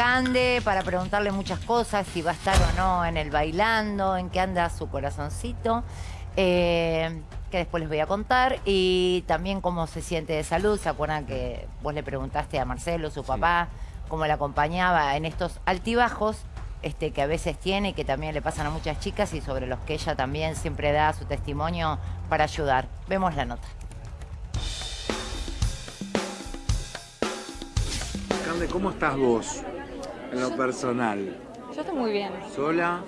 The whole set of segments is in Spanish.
Cande para preguntarle muchas cosas, si va a estar o no en el bailando, en qué anda su corazoncito, eh, que después les voy a contar, y también cómo se siente de salud. ¿Se acuerdan que vos le preguntaste a Marcelo, su papá, cómo le acompañaba en estos altibajos? Este, que a veces tiene y que también le pasan a muchas chicas y sobre los que ella también siempre da su testimonio para ayudar. Vemos la nota. Cande, ¿cómo estás vos en lo personal? Yo estoy muy bien. ¿Sola?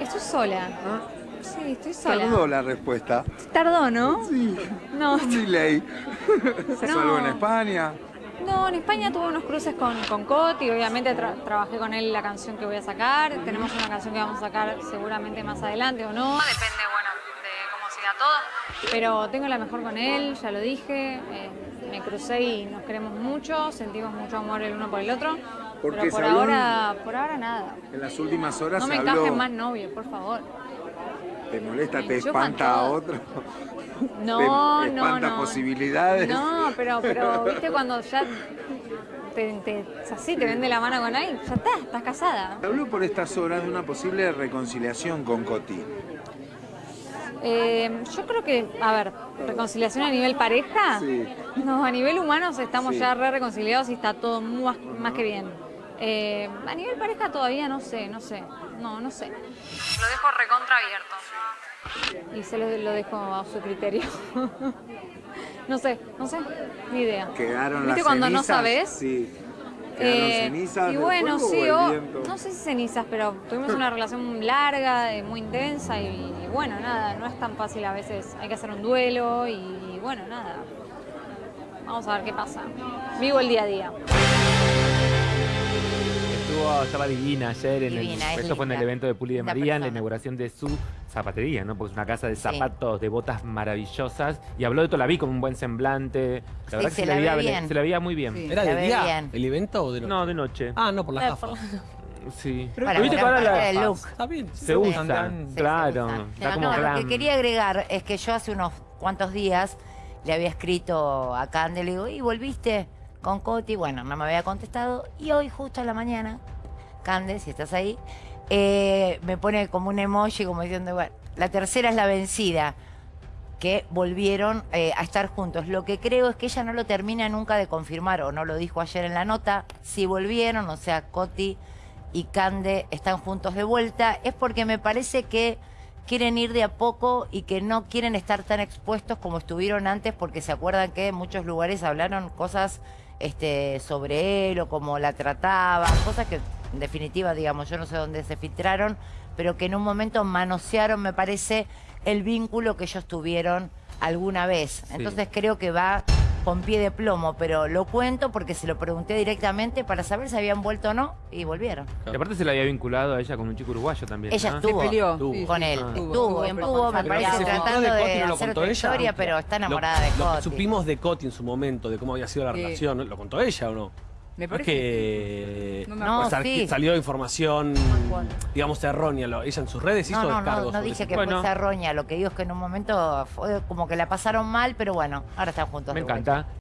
Estoy sola. ¿Ah? Sí, estoy sola. Tardó la respuesta. Tardó, ¿no? Sí. No. Delay. ¿Salvo en España? No, en España tuve unos cruces con, con Coti, obviamente tra- trabajé con él la canción que voy a sacar, tenemos una canción que vamos a sacar seguramente más adelante o no. Depende, bueno, pero tengo la mejor con él, ya lo dije, eh, me crucé y nos queremos mucho, sentimos mucho amor el uno por el otro, Porque pero por ahora, por ahora nada. En las últimas horas No me encajen habló... más novios, por favor. ¿Te molesta? Me ¿Te espanta a otro? No, ¿Te no, espanta no. posibilidades? No, pero, pero viste cuando ya te, te, así te vende la mano con alguien, ya está, estás casada. Se habló por estas horas de una posible reconciliación con Coti. Eh, yo creo que, a ver, reconciliación a nivel pareja, Sí. no, a nivel humano estamos Sí. ya re reconciliados y está todo más, más que bien. Eh, a nivel pareja todavía no sé, no sé, no, no sé. Lo dejo recontra abierto. Y se lo, lo dejo a su criterio. no sé, no sé, ni idea. ¿Quedaron ¿Viste las cuando no sabes? Sí. ¿Quedaron Eh, cenizas y bueno, sí, o no sé si cenizas, pero tuvimos una relación larga, eh, muy intensa y, y bueno, nada, no es tan fácil a veces, hay que hacer un duelo y bueno, nada. Vamos a ver qué pasa. Vivo el día a día. Estuvo, estaba divina ayer. En Divina, el, es esto fue en el evento de Puli de María, en la inauguración de su zapatería, ¿no? Porque es una casa de Sí. zapatos, de botas maravillosas. Y habló de todo, la vi con un buen semblante. La Sí, verdad se que se la la, ve veía, bien. se la veía muy bien. Sí. ¿Era de día bien. el evento o de noche? No, de noche. Ah, no, por las gafas. Sí. Para Pero viste la- del look. Está bien. se Sí. usa, Tan- claro. se. Está como No, lo que quería agregar es que yo hace unos cuantos días le había escrito a Cande, le digo, ¿y volviste con Coti? Bueno, no me había contestado. Y hoy, justo a la mañana, Cande, si estás ahí, eh, me pone como un emoji como diciendo, bueno, la tercera es la vencida que volvieron eh, a estar juntos. Lo que creo es que ella no lo termina nunca de confirmar, o no lo dijo ayer en la nota, si volvieron, o sea, Coti y Cande están juntos de vuelta, es porque me parece que quieren ir de a poco y que no quieren estar tan expuestos como estuvieron antes, porque se acuerdan que en muchos lugares hablaron cosas este, sobre él o cómo la trataban, cosas que en definitiva, digamos, yo no sé dónde se filtraron, pero que en un momento manosearon, me parece, el vínculo que ellos tuvieron alguna vez. Entonces creo que va con pie de plomo, pero lo cuento porque se lo pregunté directamente para saber si habían vuelto o no y volvieron. Y aparte se la había vinculado a ella con un chico uruguayo también. Ella ¿no? estuvo peleó, con sí. él, Ah. estuvo, Estuvo, me parece, tratando de de, ¿no hacer otra ella? historia, pero está Lo- enamorada de Lo que Coti. supimos de Coti en su momento, de cómo había sido la Sí. relación, ¿lo contó ella o no? Me parece. que No me No, pues, sí. salió información, digamos, errónea. Lo- Ella en sus redes hizo No, no, descargos. no, no dije que. Bueno. fuese roña, lo que digo es que en un momento fue como que la pasaron mal, pero bueno, ahora están juntos. Me encanta.